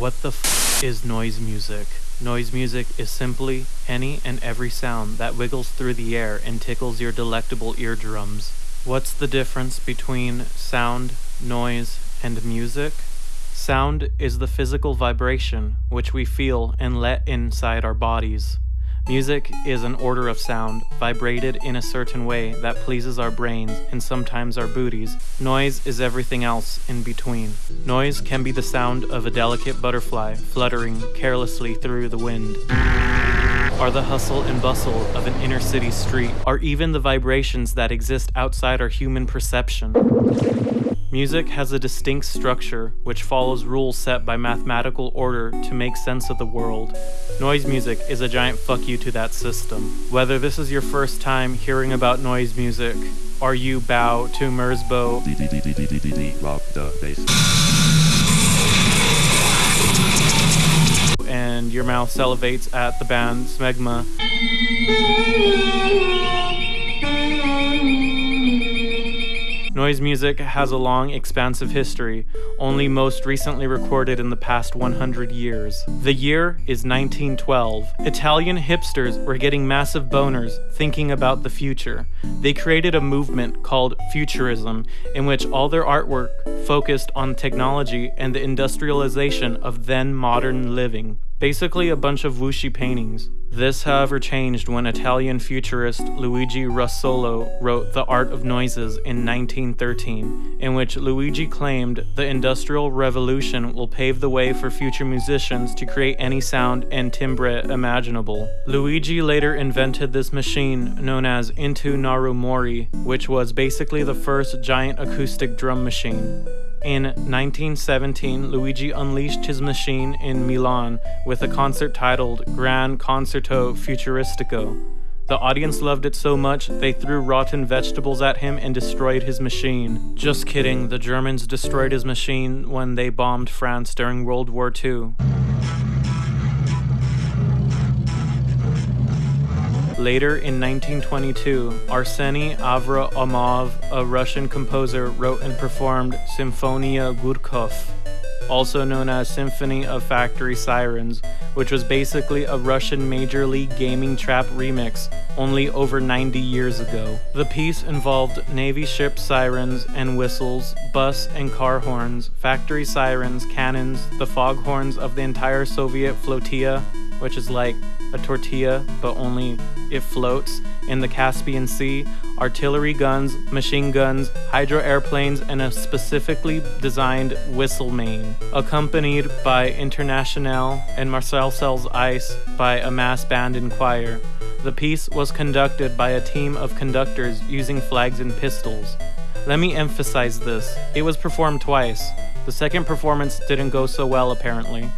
What the f is noise music? Noise music is simply any and every sound that wiggles through the air and tickles your delectable eardrums. What's the difference between sound, noise, and music? Sound is the physical vibration which we feel and let inside our bodies. Music is an order of sound, vibrated in a certain way that pleases our brains and sometimes our booties. Noise is everything else in between. Noise can be the sound of a delicate butterfly fluttering carelessly through the wind. Are the hustle and bustle of an inner city street, or even the vibrations that exist outside our human perception. Music has a distinct structure which follows rules set by mathematical order to make sense of the world. Noise music is a giant fuck you to that system. Whether this is your first time hearing about noise music, or you bow to Merzbow and your mouth salivates at the band Smegma, Noise music has a long, expansive history, only most recently recorded in the past 100 years. The year is 1912. Italian hipsters were getting massive boners thinking about the future. They created a movement called Futurism, in which all their artwork focused on technology and the industrialization of then modern living. Basically, a bunch of whooshy paintings. This, however, changed when Italian futurist Luigi Russolo wrote The Art of Noises in 1913, in which Luigi claimed the Industrial Revolution will pave the way for future musicians to create any sound and timbre imaginable. Luigi later invented this machine known as Intonarumori, which was basically the first giant acoustic drum machine. In 1917, Luigi unleashed his machine in Milan with a concert titled Gran Concerto Futuristico. The audience loved it so much, they threw rotten vegetables at him and destroyed his machine. Just kidding, the Germans destroyed his machine when they bombed France during World War II. Later in 1922, Arseny Avraamov, a Russian composer, wrote and performed Simfoniya Gudkov, also known as Symphony of Factory Sirens, which was basically a Russian Major League Gaming trap remix, only over 90 years ago. The piece involved Navy ship sirens and whistles, bus and car horns, factory sirens, cannons, the foghorns of the entire Soviet flotilla, which is like a tortilla, but only it floats in the Caspian Sea, artillery guns, machine guns, hydro airplanes, and a specifically designed whistle main, accompanied by Internationale and Marseillaise by a mass band and choir. The piece was conducted by a team of conductors using flags and pistols. Let me emphasize this it was performed twice. The second performance didn't go so well, apparently.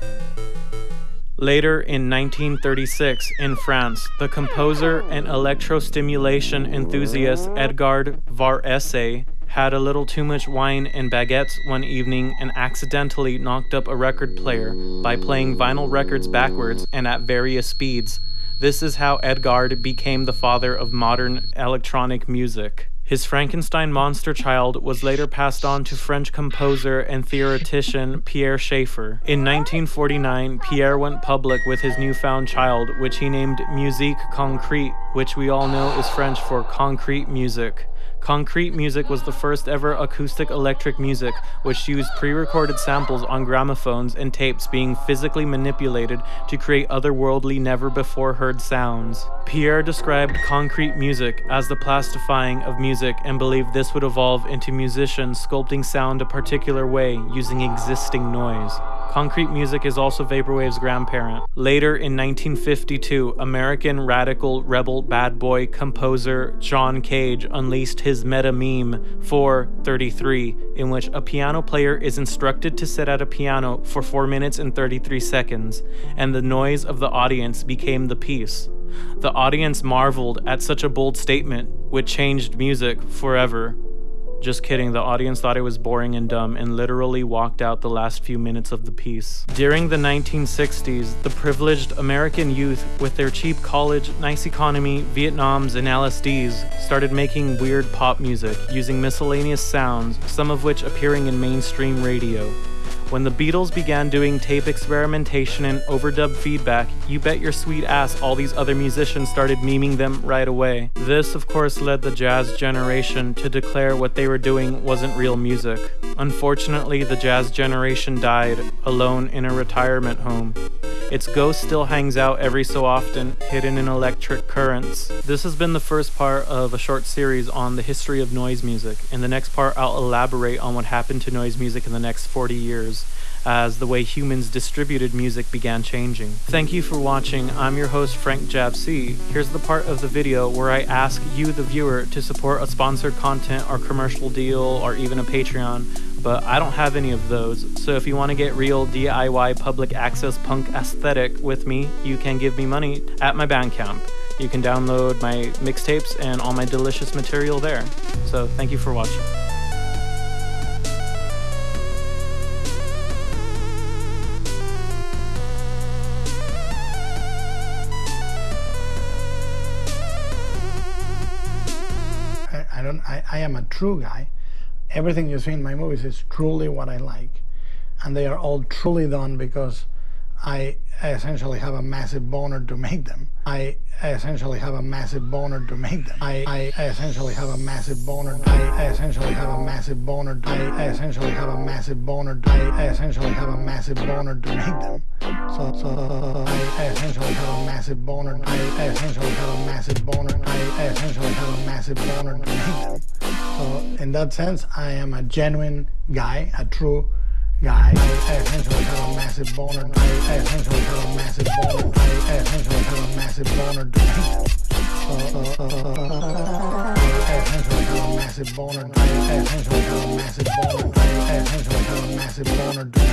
Later in 1936, in France, the composer and electrostimulation enthusiast Edgard Varese had a little too much wine and baguettes one evening and accidentally knocked up a record player by playing vinyl records backwards and at various speeds. This is how Edgard became the father of modern electronic music. His Frankenstein monster child was later passed on to French composer and theoretician Pierre Schaeffer. In 1949, Pierre went public with his newfound child, which he named Musique Concrete, which we all know is French for concrete music. Concrete music was the first ever acoustic electric music, which used pre recorded samples on gramophones and tapes being physically manipulated to create otherworldly, never before heard sounds. Pierre described concrete music as the plastifying of music and believed this would evolve into musicians sculpting sound a particular way using existing noise. Concrete music is also Vaporwave's grandparent. Later in 1952, American radical rebel bad boy composer John Cage unleashed his meta meme 433, in which a piano player is instructed to sit at a piano for 4 minutes and 33 seconds, and the noise of the audience became the piece. The audience marveled at such a bold statement, which changed music forever. Just kidding, the audience thought it was boring and dumb and literally walked out the last few minutes of the piece. During the 1960s, the privileged American youth, with their cheap college, nice economy, Vietnams, and LSDs, started making weird pop music using miscellaneous sounds, some of which appearing in mainstream radio. When the Beatles began doing tape experimentation and overdub feedback, you bet your sweet ass all these other musicians started memeing them right away. This, of course, led the jazz generation to declare what they were doing wasn't real music. Unfortunately, the jazz generation died alone in a retirement home. Its ghost still hangs out every so often, hidden in electric currents. This has been the first part of a short series on the history of noise music. In the next part, I'll elaborate on what happened to noise music in the next 40 years as the way humans distributed music began changing. Thank you for watching. I'm your host, Frank Javc. Here's the part of the video where I ask you, the viewer, to support a sponsored content or commercial deal or even a Patreon but I don't have any of those. So if you want to get real DIY public access punk aesthetic with me, you can give me money at my Bandcamp. You can download my mixtapes and all my delicious material there. So thank you for watching. I, I am a true guy. Everything you see in my movies is truly what I like, and they are all truly done because I essentially have a massive boner to make them. I essentially have a massive boner to make them. I, I essentially have a massive boner. I essentially have a massive boner. I essentially have a massive boner. I essentially have a massive boner to make them. So, so I essentially have a massive boner. I essentially have a massive boner. I essentially have a massive boner to make them. So in that sense, I am a genuine guy, a true guy. I essentially have a massive boner. I essentially have a massive boner. I essentially have a massive boner to uh, uh, uh, I essentially have a massive boner. I essentially have a massive boner. I essentially have a massive them.